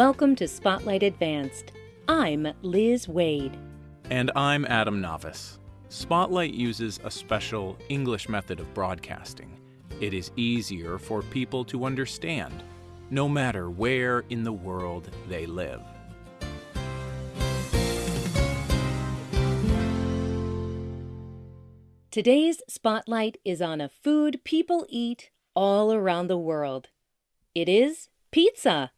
Welcome to Spotlight Advanced. I'm Liz Waid. And I'm Adam Navis. Spotlight uses a special English method of broadcasting. It is easier for people to understand, no matter where in the world they live. Today's spotlight is on a food people eat all around the world. It is pizza.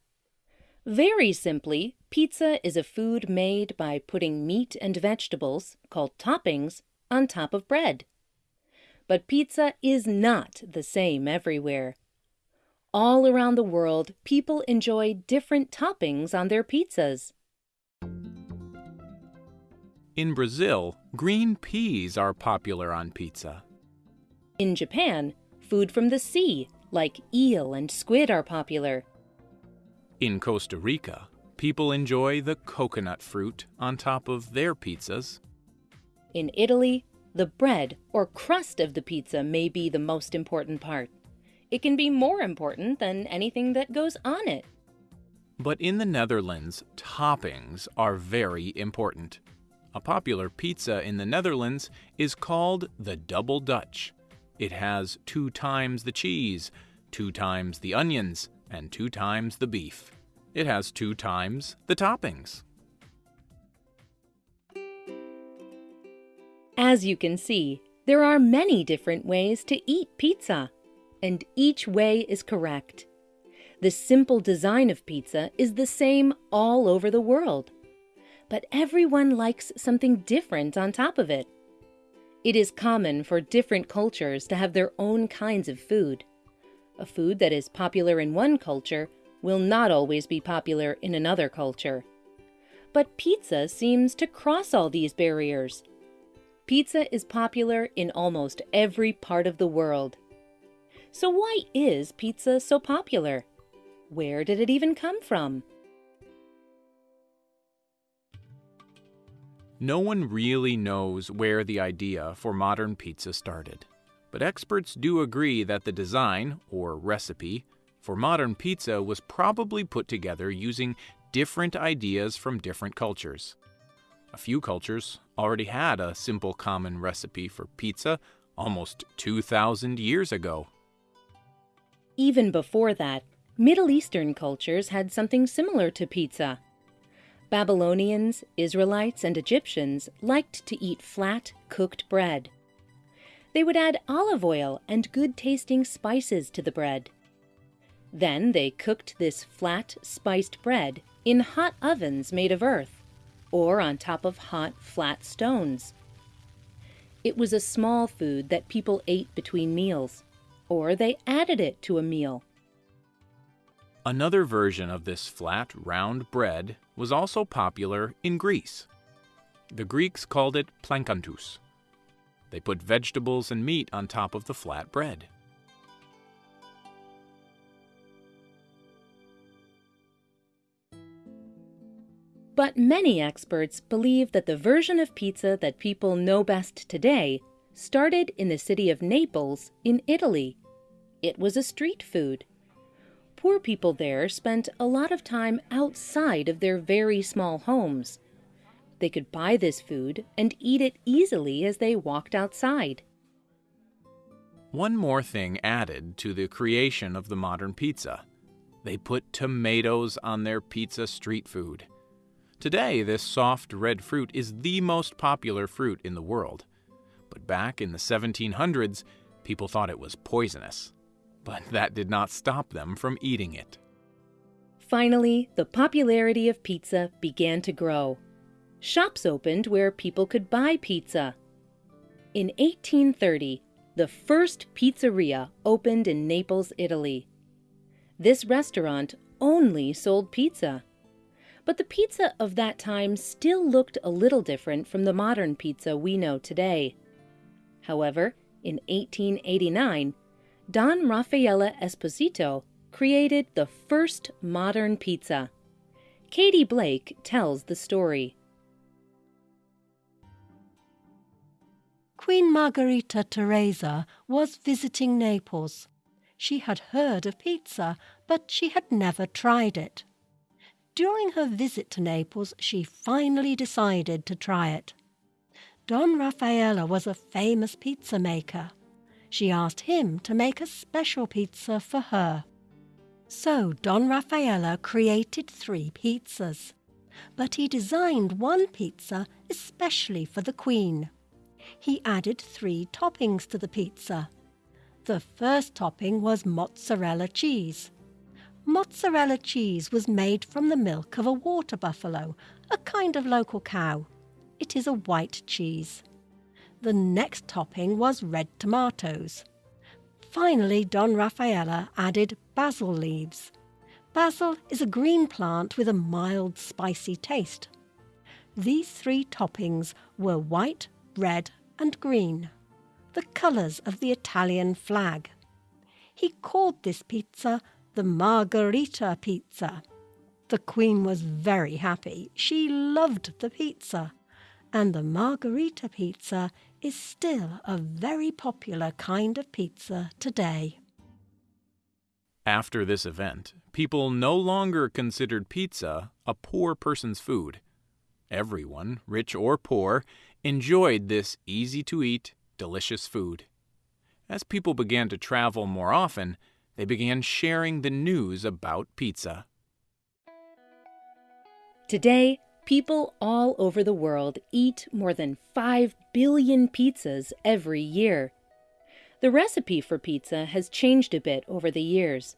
Very simply, pizza is a food made by putting meat and vegetables, called toppings, on top of bread. But pizza is not the same everywhere. All around the world, people enjoy different toppings on their pizzas. In Brazil, green peas are popular on pizza. In Japan, food from the sea, like eel and squid, are popular. In Costa Rica, people enjoy the coconut fruit on top of their pizzas. In Italy, the bread or crust of the pizza may be the most important part. It can be more important than anything that goes on it. But in the Netherlands, toppings are very important. A popular pizza in the Netherlands is called the Double Dutch. It has two times the cheese, two times the onions, and two times the beef. It has two times the toppings. As you can see, there are many different ways to eat pizza, and each way is correct. The simple design of pizza is the same all over the world but everyone likes something different on top of it. It is common for different cultures to have their own kinds of food. A food that is popular in one culture will not always be popular in another culture. But pizza seems to cross all these barriers. Pizza is popular in almost every part of the world. So why is pizza so popular? Where did it even come from? No one really knows where the idea for modern pizza started. But experts do agree that the design, or recipe, for modern pizza was probably put together using different ideas from different cultures. A few cultures already had a simple common recipe for pizza almost 2,000 years ago. Even before that, Middle Eastern cultures had something similar to pizza. Babylonians, Israelites, and Egyptians liked to eat flat, cooked bread. They would add olive oil and good tasting spices to the bread. Then they cooked this flat, spiced bread in hot ovens made of earth, or on top of hot, flat stones. It was a small food that people ate between meals, or they added it to a meal. Another version of this flat, round bread was also popular in Greece. The Greeks called it plankanthus. They put vegetables and meat on top of the flat bread. But many experts believe that the version of pizza that people know best today started in the city of Naples in Italy. It was a street food poor people there spent a lot of time outside of their very small homes. They could buy this food and eat it easily as they walked outside. One more thing added to the creation of the modern pizza. They put tomatoes on their pizza street food. Today, this soft red fruit is the most popular fruit in the world. But back in the 1700s, people thought it was poisonous but that did not stop them from eating it. Finally, the popularity of pizza began to grow. Shops opened where people could buy pizza. In 1830, the first pizzeria opened in Naples, Italy. This restaurant only sold pizza. But the pizza of that time still looked a little different from the modern pizza we know today. However, in 1889, Don Raffaele Esposito created the first modern pizza. Katie Blake tells the story. Queen Margherita Teresa was visiting Naples. She had heard of pizza, but she had never tried it. during her visit to Naples, she finally decided to try it. Don Raffaella was a famous pizza maker. She asked him to make a special pizza for her. So Don Raffaella created three pizzas, but he designed one pizza especially for the Queen. He added three toppings to the pizza. The first topping was mozzarella cheese. Mozzarella cheese was made from the milk of a water buffalo, a kind of local cow. It is a white cheese. The next topping was red tomatoes. Finally, Don Raffaella added basil leaves. Basil is a green plant with a mild spicy taste. These three toppings were white, red, and green, the colours of the Italian flag. He called this pizza the Margherita pizza. The Queen was very happy. She loved the pizza. And the Margherita pizza is still a very popular kind of pizza today. After this event, people no longer considered pizza a poor person's food. Everyone, rich or poor, enjoyed this easy to eat, delicious food. As people began to travel more often, they began sharing the news about pizza. Today, people all over the world eat more than 5 billion pizzas every year. The recipe for pizza has changed a bit over the years.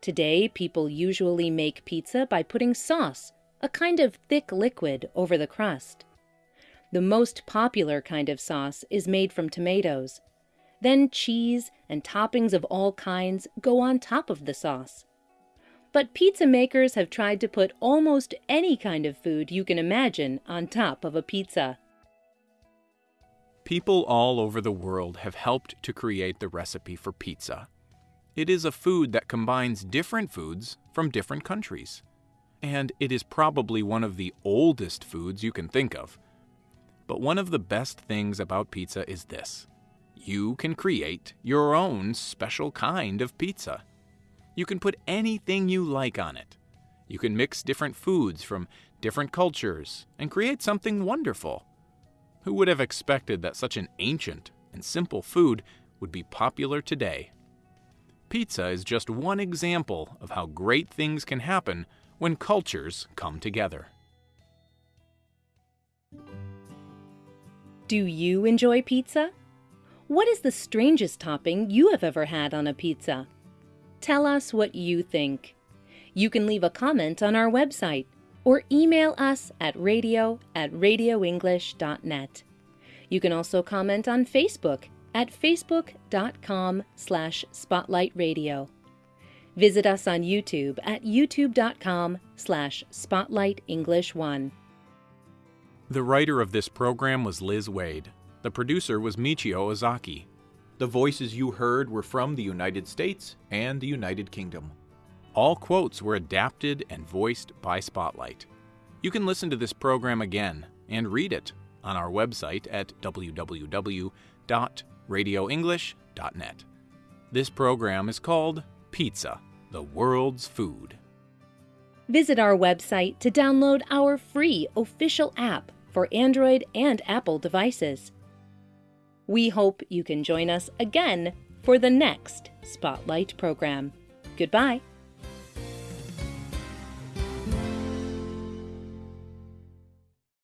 Today, people usually make pizza by putting sauce, a kind of thick liquid, over the crust. The most popular kind of sauce is made from tomatoes. Then cheese and toppings of all kinds go on top of the sauce. But pizza makers have tried to put almost any kind of food you can imagine on top of a pizza. People all over the world have helped to create the recipe for pizza. It is a food that combines different foods from different countries. And it is probably one of the oldest foods you can think of. But one of the best things about pizza is this you can create your own special kind of pizza. You can put anything you like on it. You can mix different foods from different cultures and create something wonderful. Who would have expected that such an ancient and simple food would be popular today? Pizza is just one example of how great things can happen when cultures come together. Do you enjoy pizza? What is the strangest topping you have ever had on a pizza? Tell us what you think. You can leave a comment on our website or email us at radio at radioenglish.net. You can also comment on Facebook at facebook.com slash spotlightradio. Visit us on YouTube at youtube.com slash spotlightenglish1. The writer of this program was Liz Waid. The producer was Michio Ozaki. The voices you heard were from the United States and the United Kingdom. All quotes were adapted and voiced by Spotlight. You can listen to this program again and read it on our website at www.radioenglish.net. This program is called Pizza, the World's Food. Visit our website to download our free official app for Android and Apple devices. We hope you can join us again for the next Spotlight program. Goodbye.